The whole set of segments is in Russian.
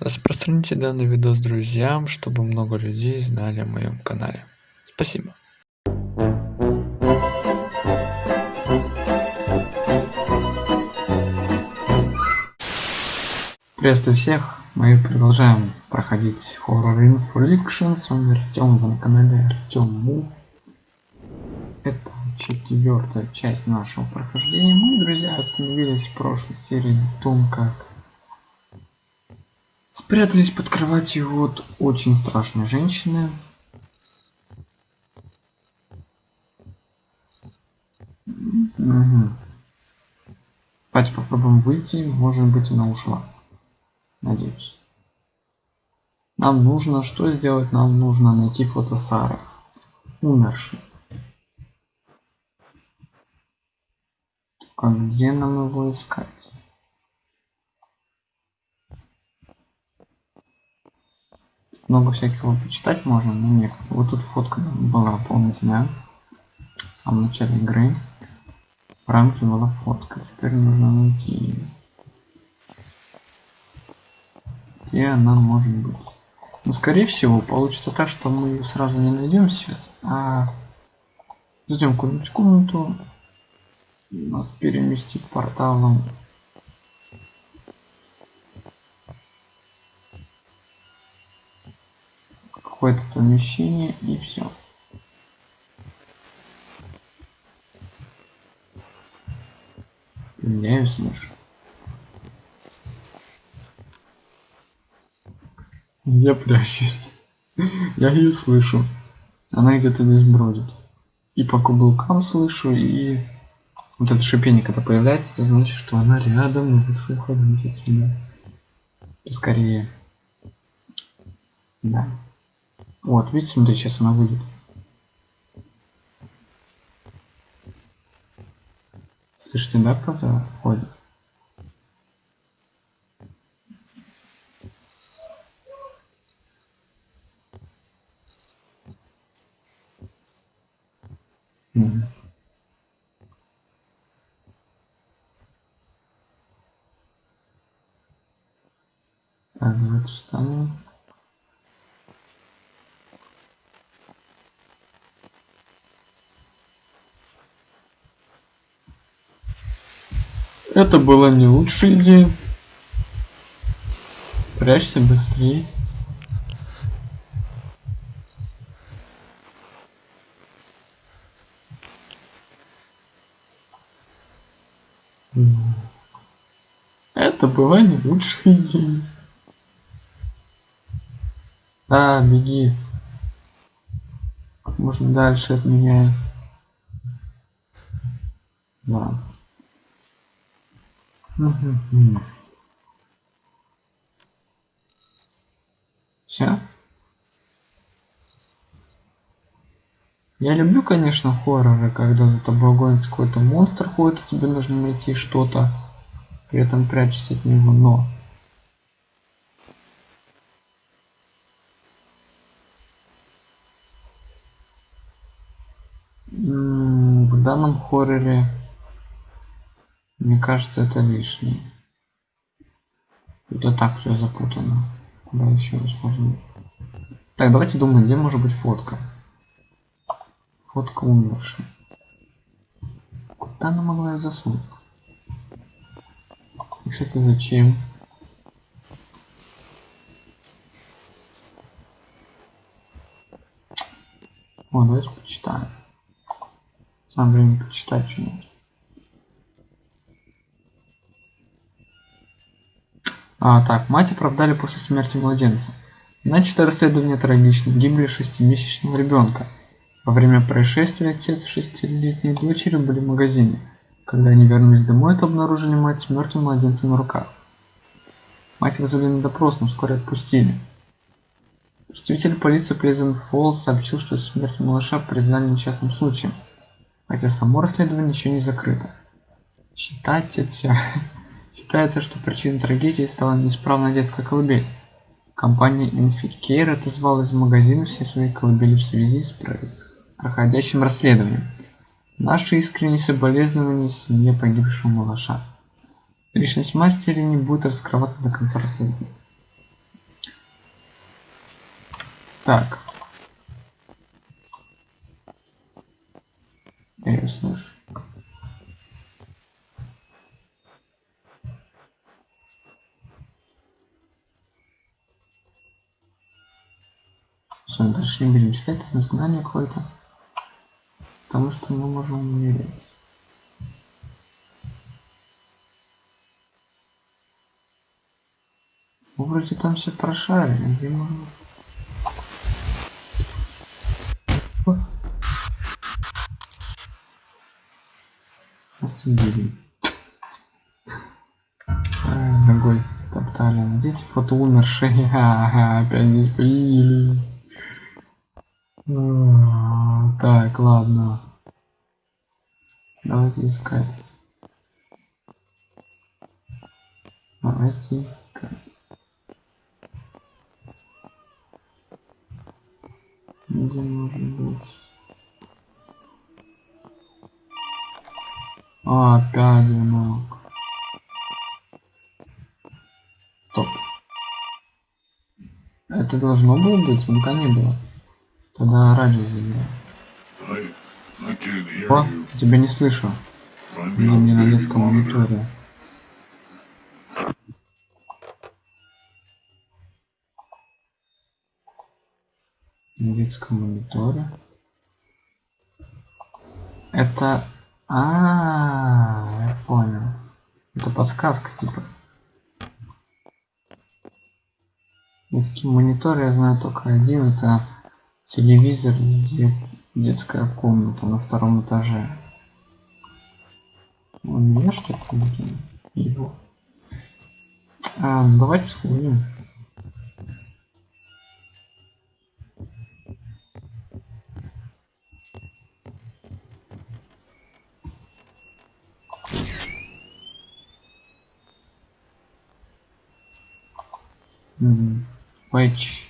распространите данный видос друзьям чтобы много людей знали о моем канале спасибо Приветствую всех! Мы продолжаем проходить Horror Infliction. С вами Артем, на канале Артем Мув. Это четвертая часть нашего прохождения. Мы, друзья, остановились в прошлой серии на том, как спрятались под кроватью вот очень страшной женщины. Угу. Давайте попробуем выйти. Может быть она ушла. Надеюсь. Нам нужно что сделать? Нам нужно найти фото Сары. Умерший. А где нам его искать? Много всякого почитать можно, но нет. Вот тут фотка была, помните, да? В самом начале игры. В рамке была фотка. Теперь нужно найти ее. где она может быть. Ну, скорее всего, получится так, что мы ее сразу не найдем сейчас, а зайдем в какую-нибудь комнату, нас переместит порталом какое-то помещение и все. Ее слышу. Я прячусь. Я ее слышу. Она где-то здесь бродит. И по каблукам слышу, и вот это шипение, когда появляется, это значит, что она рядом, и лучше уходить отсюда. Скорее. Да. Вот, видите, смотри, сейчас она выйдет. Слышите, да, кто-то ходит? Так, вот встанем. Это была не лучшая идея. Прячься быстрее. Это была не лучшая идея. Да, беги. Можно дальше от меня. Да. Все. Я люблю, конечно, хорроры, когда за тобой гонится какой-то монстр ходит, и тебе нужно найти что-то, при этом прячься от него, но в данном хорроре мне кажется это лишнее. Это так все запутано. Куда еще возможно? Так давайте думаем где может быть фотка? Фотка умершей. Куда она могла ее засунуть и кстати зачем? О, давайте почитаем. Самое время почитать что-нибудь. А, так, мать оправдали после смерти младенца. Начато расследование трагично. Гибли шестимесячного ребенка. Во время происшествия отец шестилетней дочери были в магазине. Когда они вернулись домой, то обнаружили мать с мертвым младенцем на руках. Мать вызвали на допрос, но вскоре отпустили. Представитель полиции Плезент Фоллс сообщил, что смерть малыша признали несчастным случаем хотя само расследование еще не закрыто. Считается, считается, что причиной трагедии стала неисправная детская колыбель. Компания Infitcare отозвала из магазина все свои колыбели в связи с проходящим расследованием. Наши искренние соболезнования семье погибшего малыша. Личность мастера не будет раскрываться до конца расследования. Так. Я ее слышу. Все, дальше не будем читать, это изгнание какое-то. Потому что мы можем умереть. Ну, вроде там все прошарили, где можно... Нас убили. Ногой стоптали. Найдите фото умершей. Ага, опять здесь появились. Так, ладно. Давайте искать. Давайте искать. Где может быть? А, опять звонок. Стоп. Это должно было быть, звонка не было. Тогда радио hear О, тебя не слышу. Где мне на детском мониторе? На детском мониторе. Это... А, я понял. Это подсказка типа. Детский монитор я знаю только один. Это телевизор, где детская комната на втором этаже. У меня что ли его? А, ну давайте сходим. Пэтч.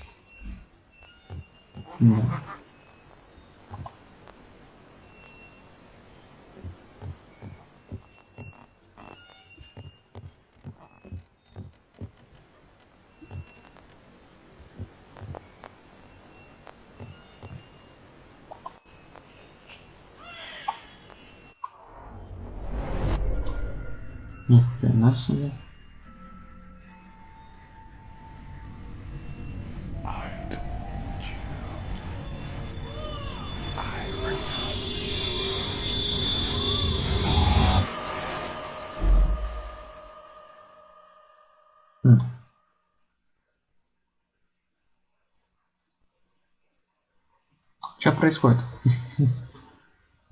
Что происходит?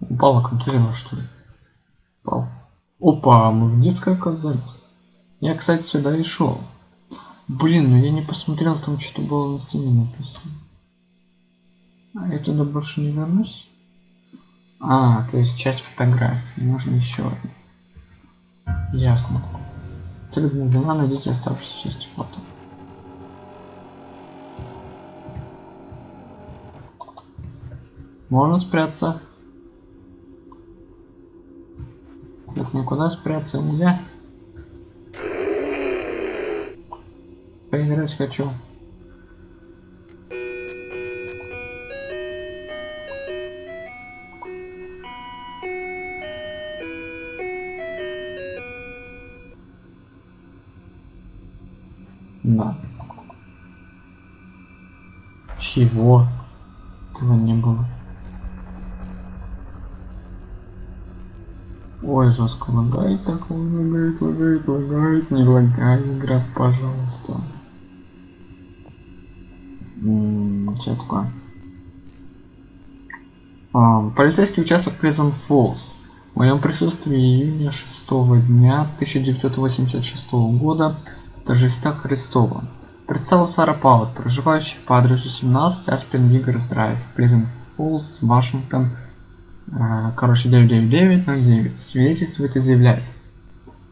Упала контузила, что ли? Упал. Опа, мы в детской оказались. Я, кстати, сюда и шел. Блин, ну я не посмотрел, там что-то было на стене написано. А я туда больше не вернусь? А, то есть часть фотографии. Нужно еще одну. Ясно. Цель обновлена, найдите оставшиеся части фото. Можно спрятаться. Тут никуда спрятаться нельзя. Поиграть хочу. Жестко лагает, так лагает, лагает, лагает, не лагай, игра, пожалуйста. Что такое? А, полицейский участок Prison Falls. В моем присутствии июня 6 дня 1986 года торжества Христова. Представил Сара Паут, проживающий по адресу 17 Аспен Вигерс Драйв, Prison Falls, Вашингтон, короче, 99909, свидетельствует и заявляет.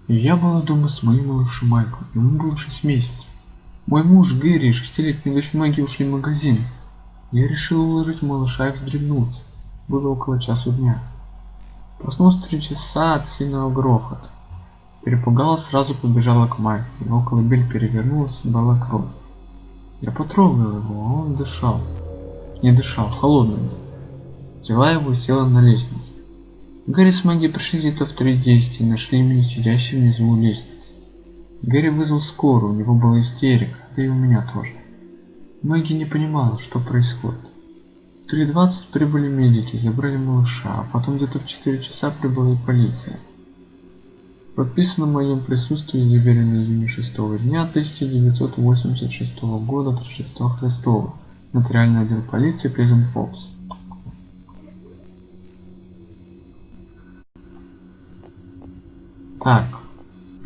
Я была дома с моим малышем Майклом, ему было 6 месяцев. Мой муж Гэри и шестилетняя дочь Мэгги ушли в магазин. Я решил уложить малыша и вздремнуть. Было около часу дня. Проснулся три часа от сильного грохота. Перепугалась, сразу побежала к Майку. Его колыбель перевернулась и была кровь. Я потрогал его, а он дышал. не дышал, холодным. Взяла его и села на лестницу. Гарри с Мэгги пришли где-то в 3.10 и нашли меня сидящим внизу у лестницы. Гарри вызвал скорую, у него была истерика, да и у меня тоже. Мэгги не понимала, что происходит. В 3.20 прибыли медики, забрали малыша, а потом где-то в 4 часа прибыла и полиция. Подписано в моем присутствии заверено июня 6 дня 1986 года от Рождества Христова. Нотариальный отдел полиции Плезент Фокс. Так,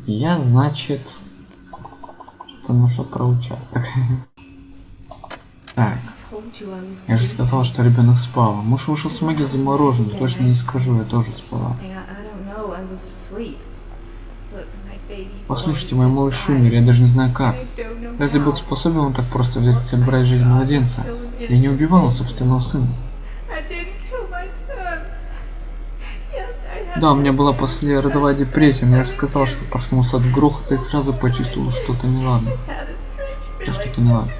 я, значит, что-то нашел про участок. Так, я же сказал, что ребенок спал. Муж вышел с Мэгги замороженный, точно не скажу, я тоже спала. Послушайте, мой малыш умер, я даже не знаю как. Разве Бог способен так просто взять и забрать жизнь младенца? Я не убивала собственного сына. Да, у меня была послеродовая депрессия, но я же сказал, что проснулся от грохота и сразу почувствовал что-то неладно. Да что-то неладно.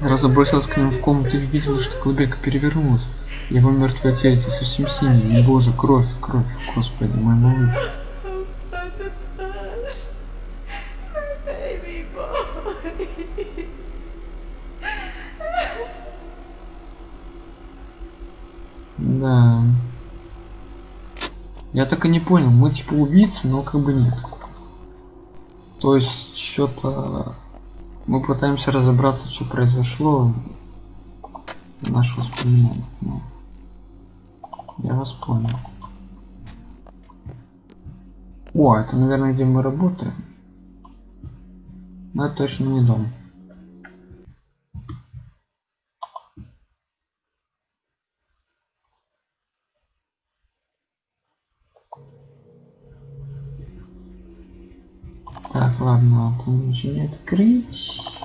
Сразу бросилась к нему в комнату и видела, что колыбелька перевернулась. Его мертвое тельце совсем синее. И, боже, кровь, кровь, господи, мой малыш. Да. Я так и не понял, мы типа убийцы, но как бы нет. То есть что-то мы пытаемся разобраться, что произошло в наших воспоминаниях. Но... Я вас понял. О, это, наверное, где мы работаем. Но это точно не дом. Так, там ничего не открыть.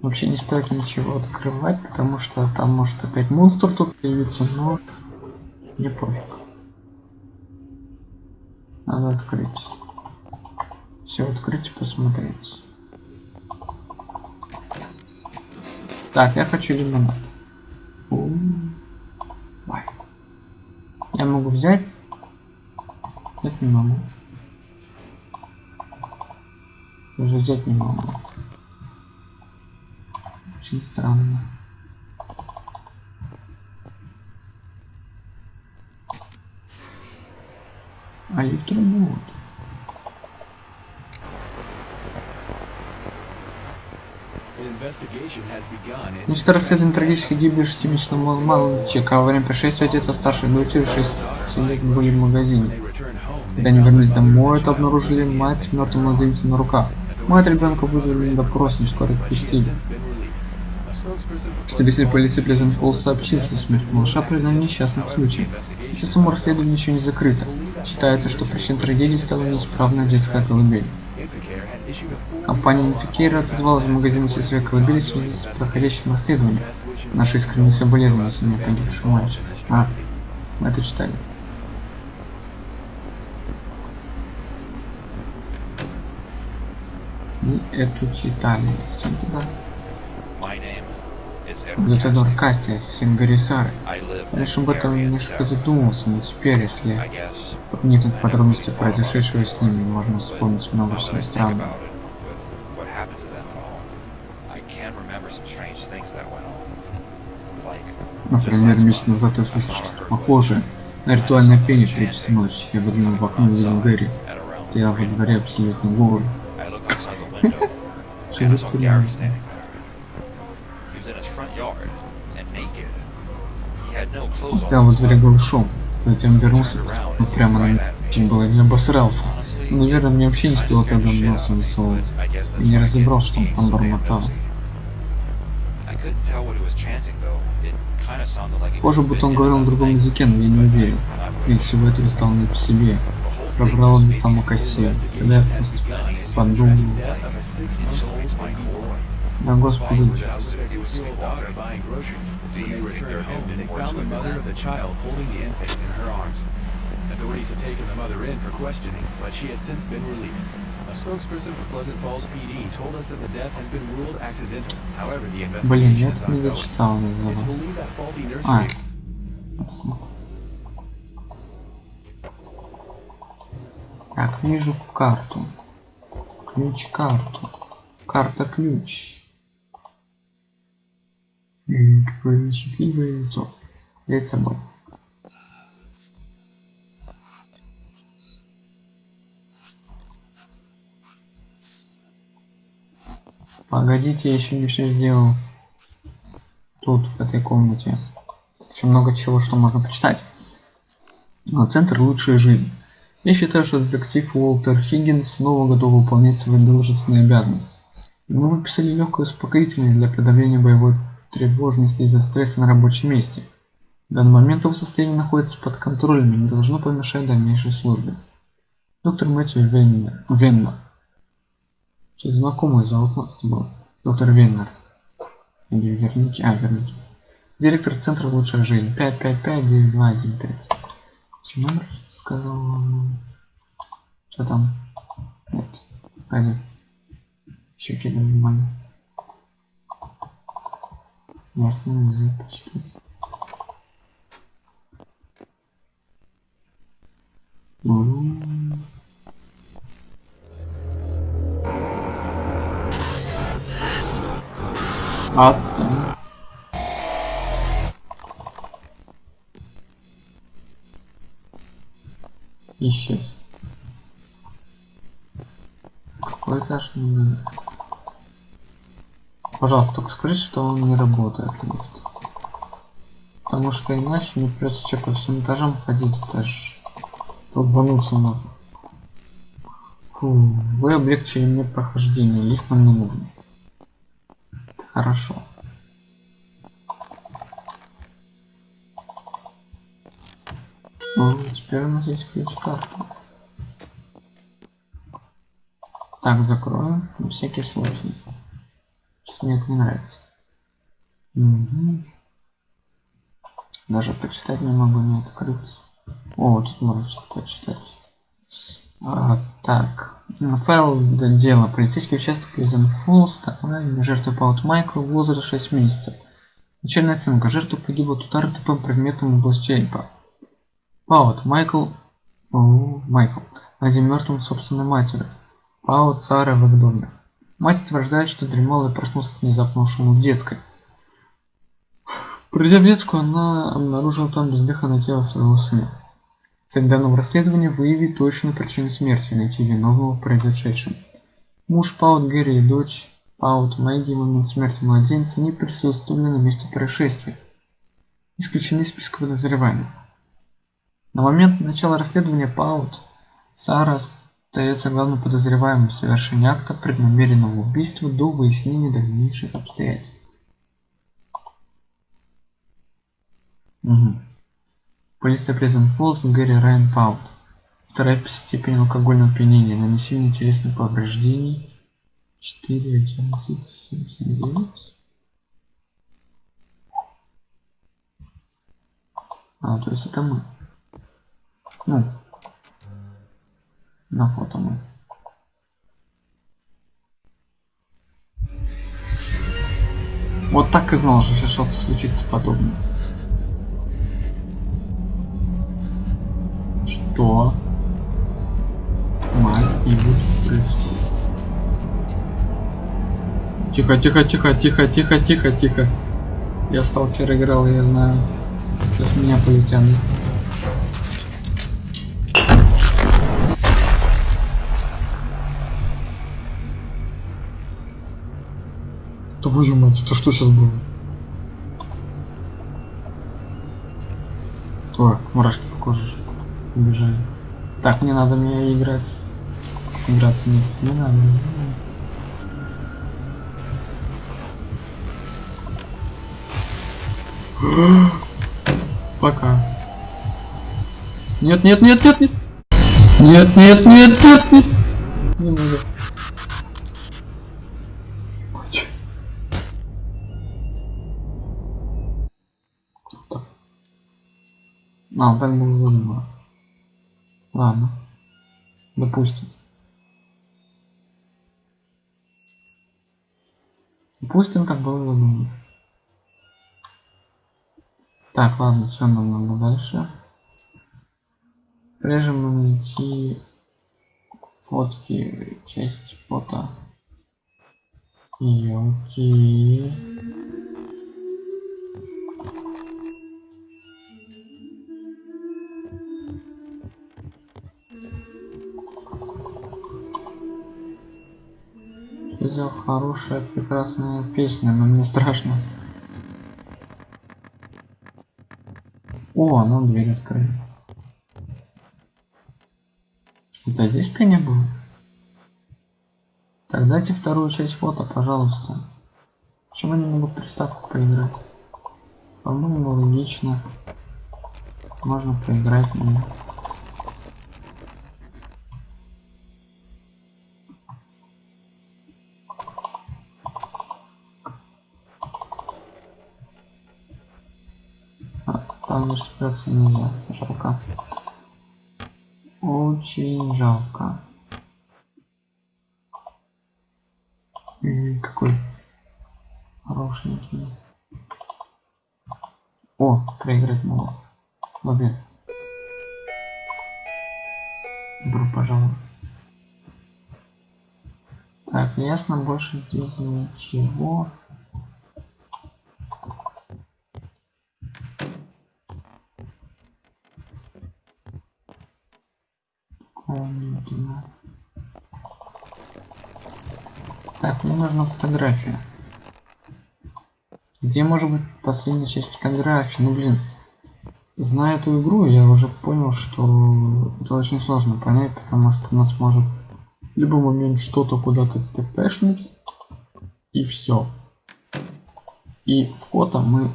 Вообще не стоит ничего открывать, потому что там может опять монстр тут появиться, но мне пофиг. Надо открыть. Все открыть и посмотреть. Так, я хочу лимонад. Я могу взять? Нет, не могу. Взять не могу. Очень странно. А работает. Значит, расследование трагической гибели шестимесячного мальчика во время происшествия отец старшей дочерью 6 лет были в магазине. Когда они вернулись домой, то обнаружили мать мертвым младенцем на руках. Мать ребенка вызвали допрос, и скоро отпустили. Представитель полиции Плезент Фолл сообщил, что смерть малыша произошла несчастным случаем. Хотя само расследование еще не закрыто. Считается, что причиной трагедии стала неисправная детская колыбель. Компания Инфикейра отозвалась в магазине все свои колыбели в связи с проходящим расследованием. Наши искренние соболезнования семье погибшего мальчика. А, мы это читали. Мы эту читали. Зачем туда? Лютадор Касти, ассасин Гарисары. Лишь об этом немножко задумался, но теперь, если вникнуть в подробности произошедшего с ними, можно вспомнить много всего странного. Например, месяц назад я слышал что-то похожее на ритуальное пение в 3 часа ночи. Я выглянул в окно и увидел Гэри. Стоял во дворе абсолютно голый. Что вы вспоминаете? Он стоял во дворе голышом, затем вернулся ну, прямо на меня, чем было не обосрался. Но, наверное, мне вообще не стоило тогда носом высовывать. Я не разобрал, что он там бормотал. Похоже, будто он говорил на другом языке, но я не уверен. Мне всего этого стало не по себе. Пробрало до самых костей. Тогда я подумал. Да, господи. Authorities have taken the mother in for questioning, but she has since been released. A spokesperson for Pleasant Falls PD told us that the death has been ruled accidental. However, the investigation is ongoing. It's believed that faulty А. nursery Так, вижу карту. Ключ-карту. Карта-ключ. М, Какое несчастливое лицо. Взять с собой. Погодите, я еще не все сделал. Тут, в этой комнате. Тут еще много чего, что можно почитать. Но центр лучшая жизнь. Я считаю, что детектив Уолтер Хиггинс снова готов выполнять свои должностные обязанности. Ему выписали легкое успокоительное для подавления боевой тревожности из-за стресса на рабочем месте. В данный момент его состояние находится под контролем и не должно помешать дальнейшей службе. Доктор Мэтью Веннер. Веннер. Что-то знакомое зовут нас было. Доктор Веннер. Или Верники. А, Верники. Директор центра Лучшая жизнь. 555-9215. Номер сказал? вам? Что там? Нет. Пойди. Еще кидаю внимание. Ясно, язык почитать. Отстань. Исчез. Какой этаж не? Пожалуйста, только скажите, что он не работает. Потому что иначе мне придется что по всем этажам ходить, это ж долбануться можно. Фу, вы облегчили мне прохождение, лифт нам не нужен. Это хорошо. Ну, теперь у нас есть ключ-карта. Так, закроем, на всякий случай. Что мне это не нравится. Мгм. Даже почитать не могу, не открыться. О, тут можно что-то почитать. А, так, файл дела. Полицейский участок Pleasant Falls, Тайлайн, жертва Паут Майкл, возраст 6 месяцев. Начальная оценка. Жертва погибла от удара тупым предметом в область черепа. Паут Майкл, Майкл, найден мертвым собственной матерью. Паут Сара в их доме. Мать утверждает, что дремала и проснулся от внезапного в детской. Придя в детскую, она обнаружила там бездыханное тело своего сына. Цель данного расследования – выявить точную причину смерти и найти виновного в произошедшем. Муж Паут Гэри и дочь Паут Мэгги в момент смерти младенца не присутствовали на месте происшествия. Исключены из списка подозреваемых. На момент начала расследования Паут Сара остается главным подозреваемым в совершении акта преднамеренного убийства до выяснения дальнейших обстоятельств. Угу. Полиция Pleasant Falls, Гэри Райан Паут. Вторая степень алкогольного опьянения, нанесение телесных повреждений 4, 11, 79. А, то есть это мы. Ну, на фото мы. Вот так и знал, что сейчас что-то случится подобное. Что? Мать будет происходить. Тихо, тихо, тихо, тихо, тихо, тихо, тихо. Я сталкер играл, я знаю. Сейчас меня полетят. Твою мать, это что сейчас было? О, мурашки по коже убежали. Так, не надо мне играть. Играться мне тут не надо. Пока. Нет, нет, нет, нет, нет. Нет, нет, нет, нет, нет. Не надо. А, так было заново. Ладно. Допустим. Допустим, так было задумано. Так, ладно, что нам надо дальше? Прежде нам найти фотки, часть фото. Елки. Хорошая, прекрасная песня, но мне страшно. О, ну дверь открыли. Это здесь пение было? Так, дайте вторую часть фото, пожалуйста. Почему не могу приставку поиграть? По-моему, логично. Можно поиграть мне. А, там даже спрятаться нельзя. Жалко. Очень жалко. М, Какой хорошенький. О, проиграть могу. Блин. Добро пожаловать. Так, ясно, больше здесь ничего. Комнату. Так, мне нужна фотография. Где может быть последняя часть фотографии? Ну блин, зная эту игру, я уже понял, что это очень сложно понять, потому что нас может в любой момент что-то куда-то тпшнуть, и все. И фото мы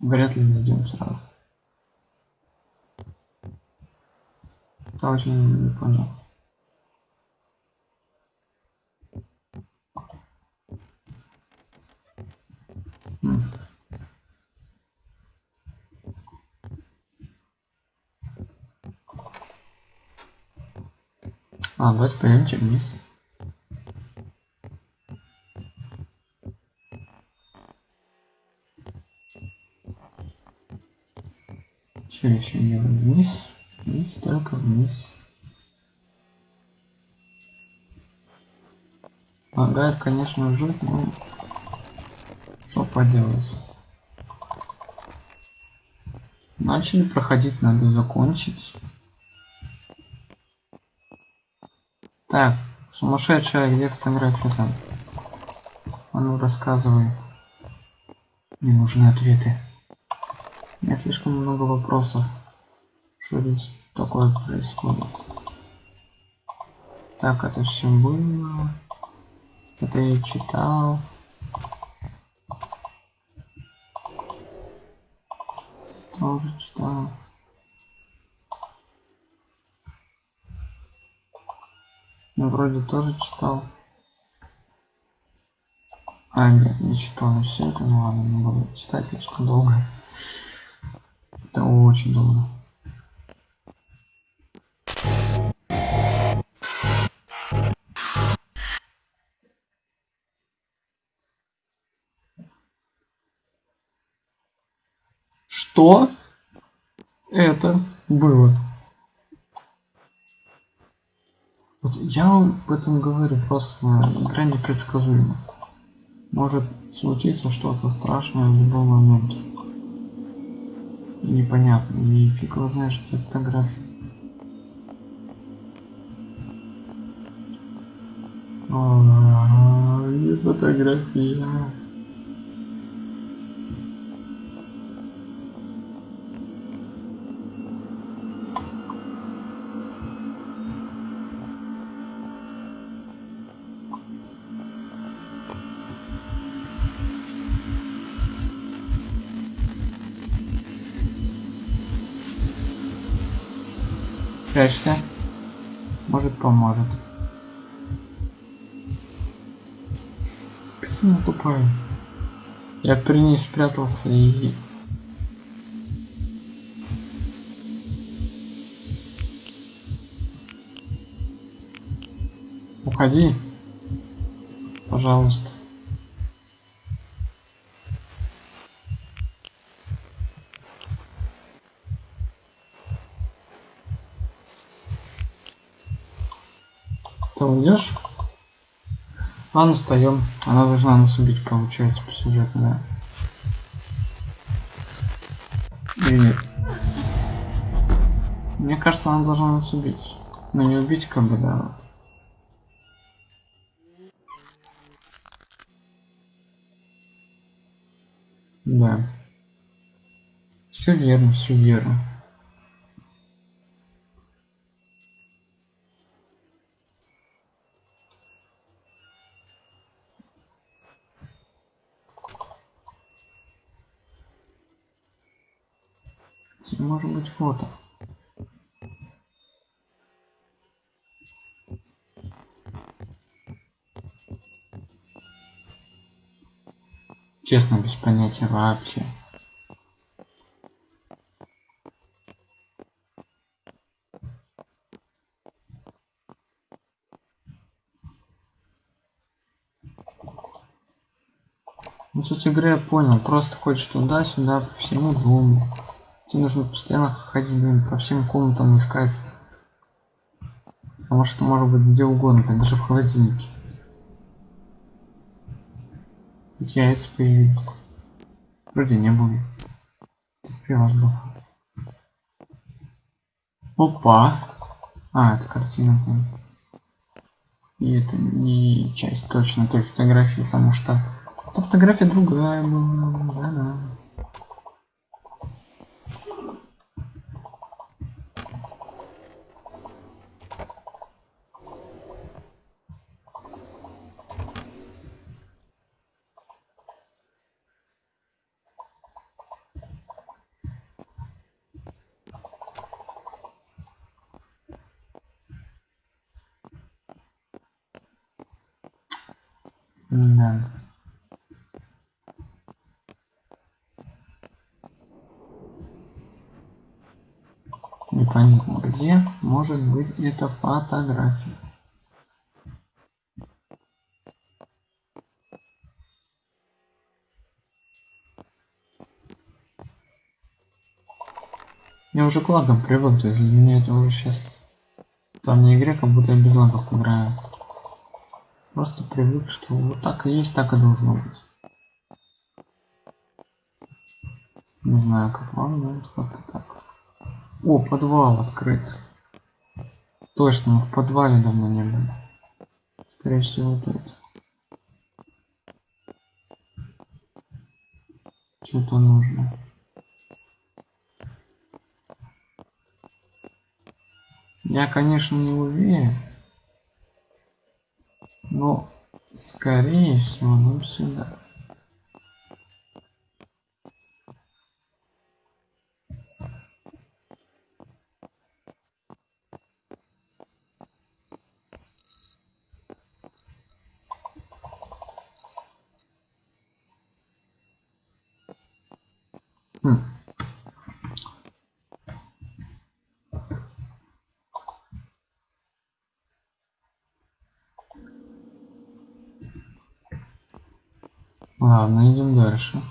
вряд ли найдем сразу. Это очень не понял. А, давайте пойдемте вниз. Еще не вниз? Вниз, только вниз. Лагает, конечно, жуть, но что поделать. Начали проходить, надо закончить. Так, сумасшедшая, где фотография там? А ну рассказывай. Мне нужны ответы. У меня слишком много вопросов. Что здесь такое происходит? Так, это все было. Это я читал. Тоже читал. Ну, вроде тоже читал. А, нет, не читал все это, ну ладно, не буду читать слишком долго. Это очень долго. Что это было? Вот я вам об этом говорю, просто игра непредсказуема. Может случиться что-то страшное в любой момент. Непонятно. И фиг его знаешь эти фотографии. А, и фотография. Прячься. Может поможет. Песня тупая. Я при ней спрятался и... Уходи. Пожалуйста. Ладно, встаем. Она должна нас убить, получается, по сюжету, да. Нет? Мне кажется, она должна нас убить. Но не убить, как бы, да. Да. Все верно, все верно. Может быть фото. Честно, без понятия вообще. Ну, суть игры я понял. Просто хочешь туда-сюда, по всему дому. Тебе нужно постоянно ходить, блин, по всем комнатам искать. Потому что может быть где угодно, блин, даже в холодильнике. Яйца появились. Вроде не было. Пивас был. Опа. А, это картина. Блин. И это не часть точно той фотографии, потому что эта фотография другая была. Да-да. Да. Непонятно где эта фотография. Я уже к лагам привык, то есть для меня это уже сейчас там не игре, как будто я без лагов играю. Просто привык, что вот так и есть, так и должно быть. Не знаю, как вам, но это как-то так. О, подвал открыт. Точно, в подвале давно не были. Скорее всего, тут. Что-то нужно. Я, конечно, не уверен. Но, скорее всего, нам сюда. Хм. Ладно, идем дальше.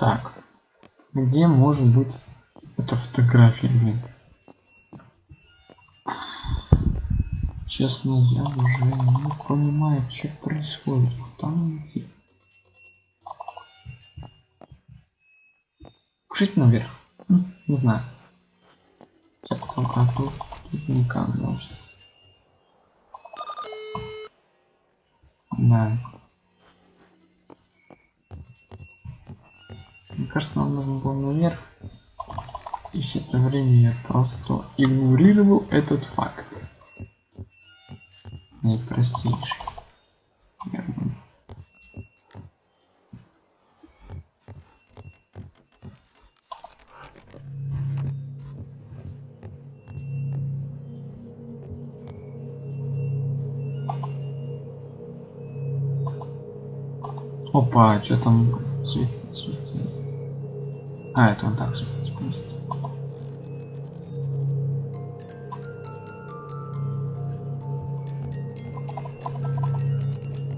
Так, где может быть эта фотография, блин? Честно, я уже не понимаю, что происходит. Там. Пишите наверх. Не знаю. Сейчас только тут, тут никак значит. Да. Кажется, нам нужно было наверх. И все это время я просто игнорировал этот факт. Наипростейший. Наверное. Опа, что там. А, это он так светится просто.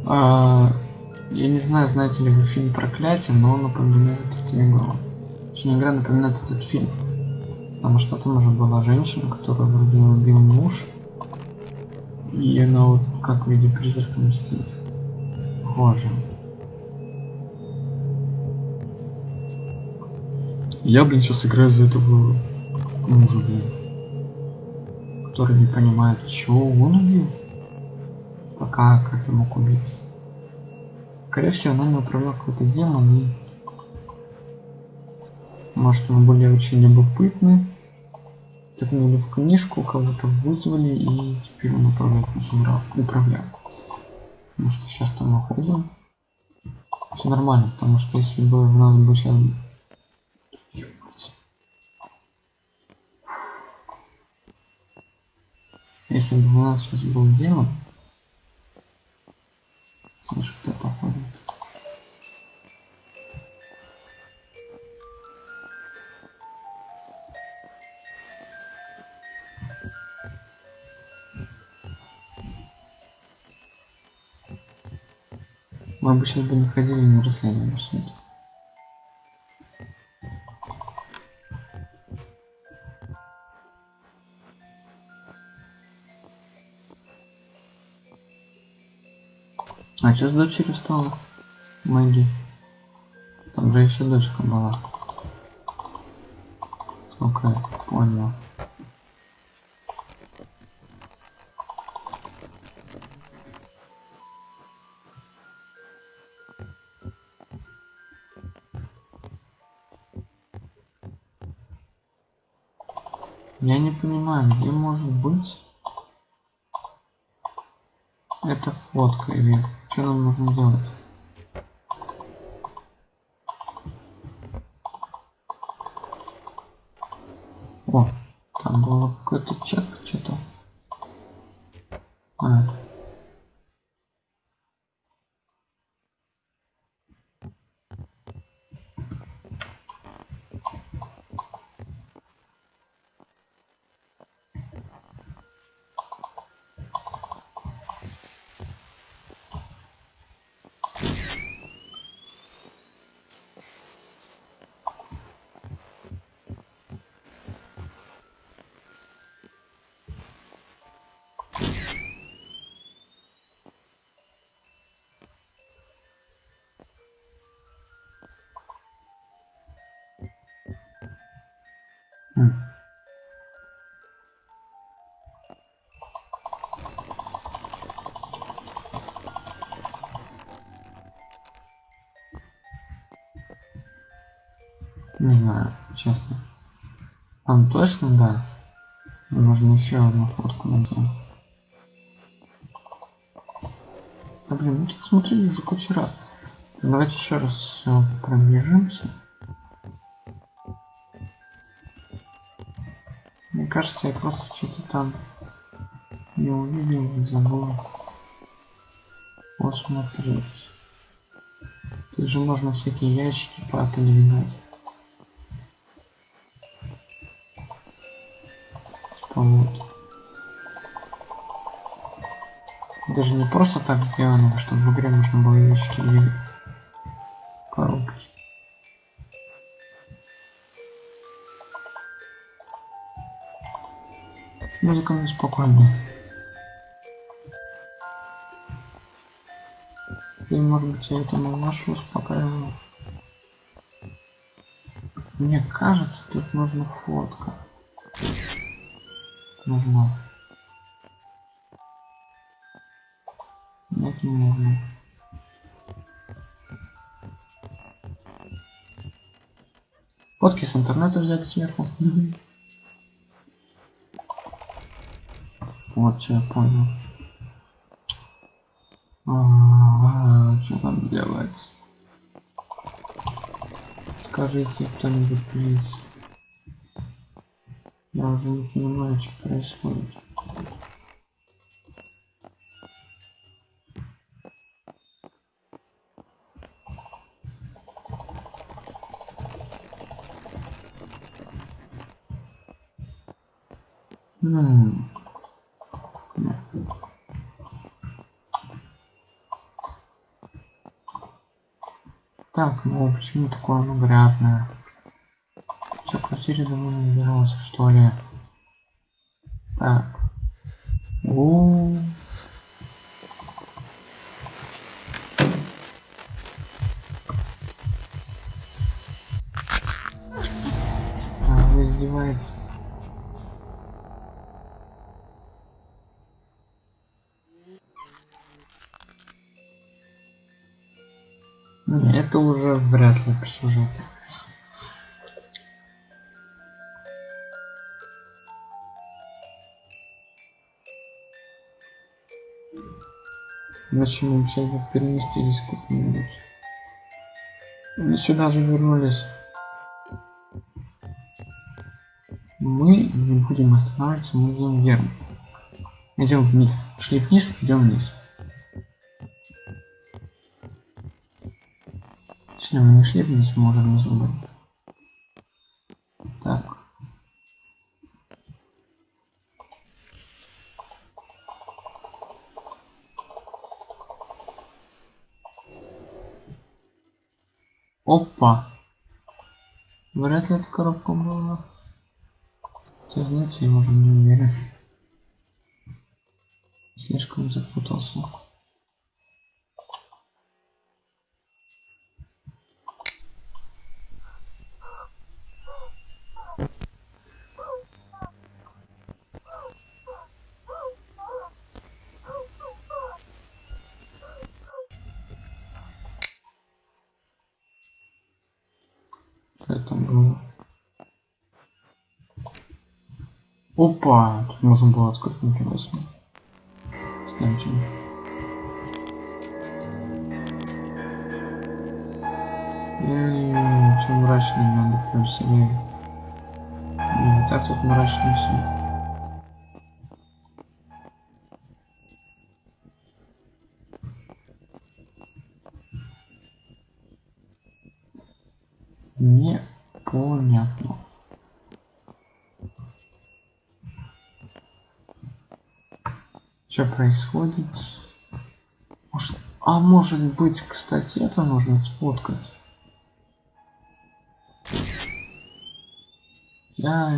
А, Я не знаю, знаете ли вы фильм Проклятие, но он напоминает эту игру. Точнее, игра напоминает этот фильм. Потому что там уже была женщина, которая вроде убил муж. И она вот как в виде призрака мстит. Похоже. Я, блин, сейчас играю за этого мужа, блин. Который не понимает, чего он убил. Пока как я мог убить. Скорее всего, нами управлял какой-то демон и... Может, мы были очень любопытны. Тыкнули в книжку, кого-то вызвали и теперь он управляет нашим управляет. Потому что сейчас там находим. Все нормально, потому что если бы в нас бы сейчас Если бы у нас сейчас был демон, слышу, кто походит. Мы обычно бы не ходили на расследование суд. Что с дочерью стало? Мэгги. Там же еще дочка была. Сколько я понял. Что нам Не знаю, честно. Там точно, да. Нужно еще одну фотку найти. Да блин, мы тут смотрели уже кучу раз. Давайте еще раз все пробежимся. Мне кажется, я просто что-то там не увидел и забыл посмотреть. Тут же можно всякие ящики поотодвигать. Даже не просто так сделано, чтобы в игре можно было ящики двигать. Коробки. Музыка мне спокойно. Ты, может быть, я этому нашу успокаиваю. Мне кажется, тут нужна фотка. Нужна. Не нужно. Фотки с интернета взять сверху. Вот что я понял. А, что там делать? Скажите кто-нибудь, плиз. Я уже не понимаю, что происходит. Hmm. Так, ну почему такое оно грязное? Что, квартире давно не убирался, что ли? Так. Это уже вряд ли по сюжету. Зачем мы сейчас переместились куда-нибудь? Мы сюда же вернулись. Мы не будем останавливаться, мы идем вверх. Идем вниз. Шли вниз, идем вниз. Мы не вниз, мы уже внизу были. Так. Опа! Вряд ли эта коробка была. Хотя, знаете, я уже не уверен. Слишком запутался. Что это было? Опа! Тут можно было открыть ничего себе. Эй, чем мрачнее надо прям сильнее. Не так тут мрачно все. Непонятно. Что происходит? Может... А может быть, кстати, это нужно сфоткать. Я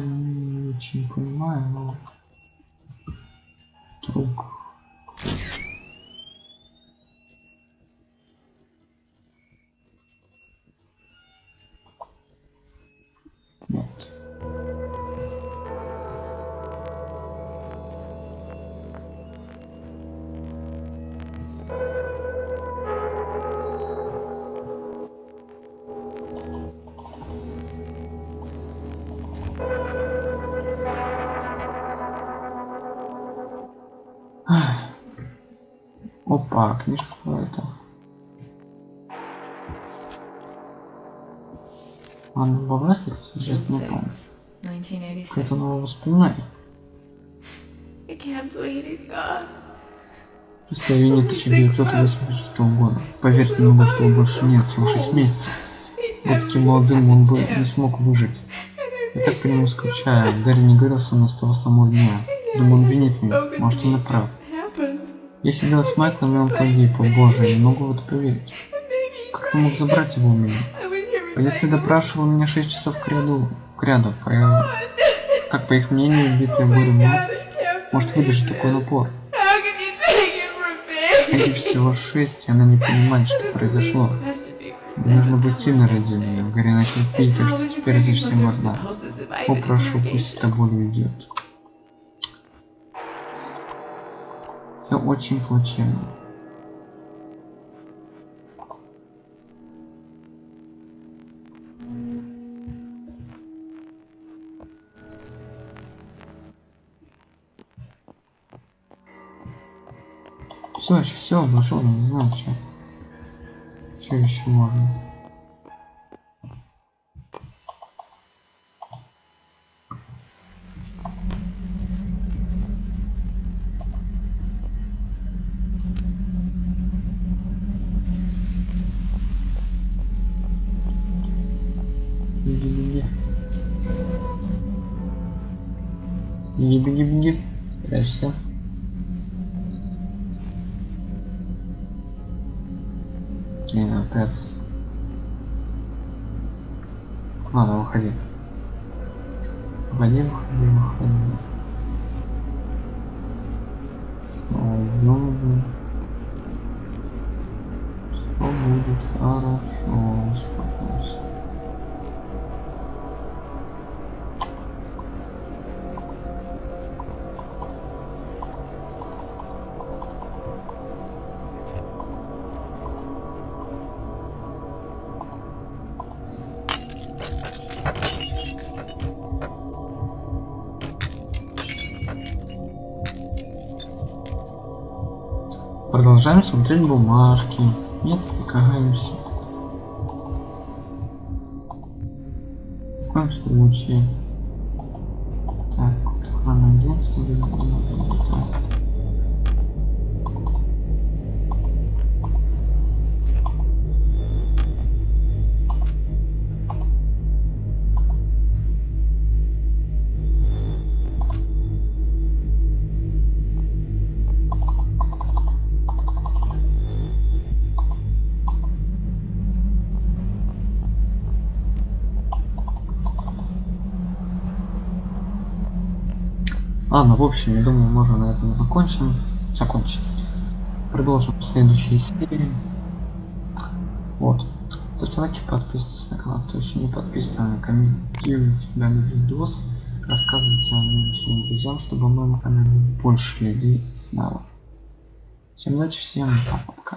Опа, книжка какая-то. Анна Бавласик сюжет не помню. 1986. Какое-то новое воспоминание. 6 июня 1986 года. Поверьте мне, что его больше нет, всего 6 месяцев. Был таким молодым, он бы не смог выжить. Я так по нему скучаю. Гарри не говорил со мной с того самого дня. Думаю, он винит меня. Может, он и прав. Я сидел с Майклом, и он погиб. О боже, я не могу в это поверить. Как ты мог забрать его у меня? Полиция допрашивала меня 6 часов к ряду. К ряду. По, э, как по их мнению, убитая горем мать может выдержать такой напор. Ей всего 6, и она не понимает, что произошло. Нужно быть сильной ради нее. Гарри начал пить, так что теперь совсем he одна. must have survived О, an прошу, interrogation? пусть эта боль уйдет. Все очень плачевно. Все, все, вошел, не знаю, что. Что еще можно? Продолжаем смотреть бумажки. Нет, отвлекаемся. В коем случае. Так, вот охранное Ладно, в общем, я думаю, можно на этом закончим. Закончим. Продолжим в следующей серии. Вот. Ставьте лайки, подписывайтесь на канал, кто еще не подписан, комментируйте данный видос, рассказывайте о нем своим друзьям, чтобы на моем канале больше людей знало. Всем удачи, всем пока-пока.